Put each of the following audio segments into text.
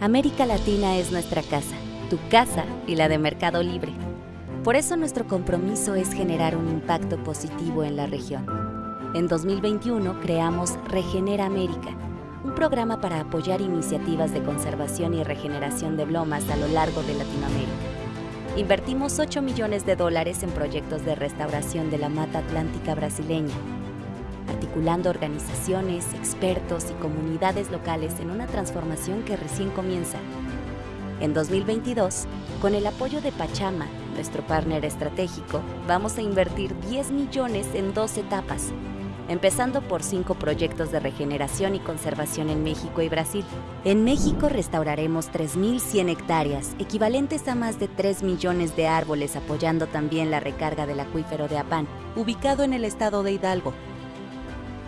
América Latina es nuestra casa, tu casa y la de Mercado Libre. Por eso nuestro compromiso es generar un impacto positivo en la región. En 2021 creamos Regenera América, un programa para apoyar iniciativas de conservación y regeneración de lomas a lo largo de Latinoamérica. Invertimos 8 millones de dólares en proyectos de restauración de la mata atlántica brasileña, articulando organizaciones, expertos y comunidades locales en una transformación que recién comienza. En 2022, con el apoyo de Pachama, nuestro partner estratégico, vamos a invertir 10 millones en dos etapas, empezando por cinco proyectos de regeneración y conservación en México y Brasil. En México restauraremos 3.100 hectáreas, equivalentes a más de 3 millones de árboles, apoyando también la recarga del acuífero de Apán, ubicado en el estado de Hidalgo,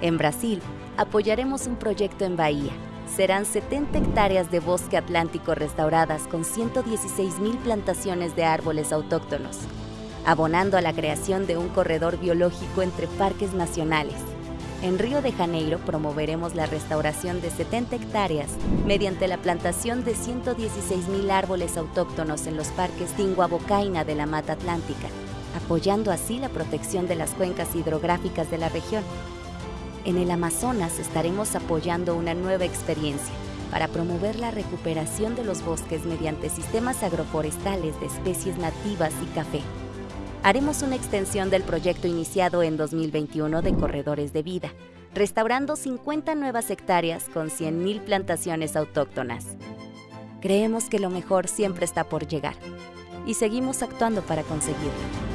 en Brasil, apoyaremos un proyecto en Bahía. Serán 70 hectáreas de bosque atlántico restauradas con 116.000 plantaciones de árboles autóctonos, abonando a la creación de un corredor biológico entre parques nacionales. En Río de Janeiro promoveremos la restauración de 70 hectáreas mediante la plantación de 116.000 árboles autóctonos en los parques Tinguabocaina de la Mata Atlántica, apoyando así la protección de las cuencas hidrográficas de la región en el Amazonas estaremos apoyando una nueva experiencia para promover la recuperación de los bosques mediante sistemas agroforestales de especies nativas y café. Haremos una extensión del proyecto iniciado en 2021 de Corredores de Vida, restaurando 50 nuevas hectáreas con 100.000 plantaciones autóctonas. Creemos que lo mejor siempre está por llegar y seguimos actuando para conseguirlo.